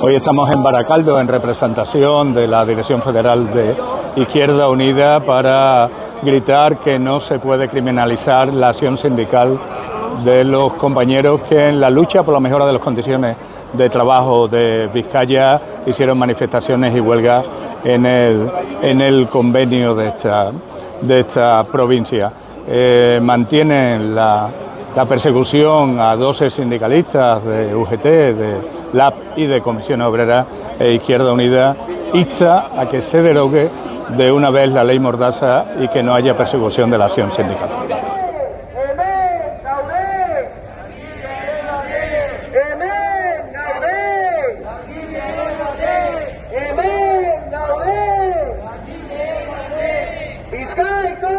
Hoy estamos en Baracaldo en representación de la Dirección Federal de Izquierda Unida para gritar que no se puede criminalizar la acción sindical de los compañeros que en la lucha por la mejora de las condiciones de trabajo de Vizcaya hicieron manifestaciones y huelgas en el, en el convenio de esta, de esta provincia. Eh, mantienen la, la persecución a 12 sindicalistas de UGT, de LAP y de Comisión Obrera e Izquierda Unida, insta a que se derogue de una vez la ley Mordaza y que no haya persecución de la acción sindical. Bizkaiko